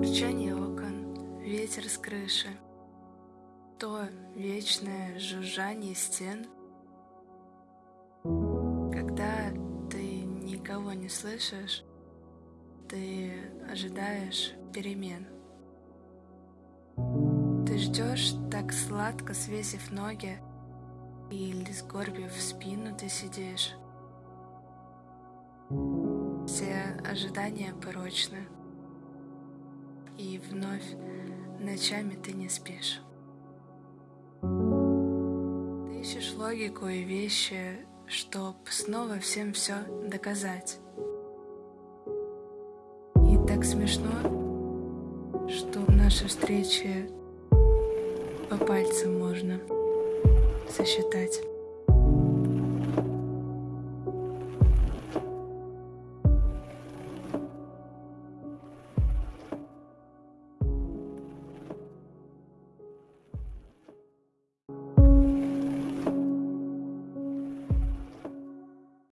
Урчание окон, ветер с крыши, То вечное жужжание стен. Когда ты никого не слышишь, Ты ожидаешь перемен. Ты ждешь, так сладко свесив ноги, Или сгорбив спину ты сидишь. Все ожидания порочны, И вновь ночами ты не спишь. Ты ищешь логику и вещи, Чтоб снова всем все доказать. И так смешно, что наши встречи по пальцам можно сосчитать.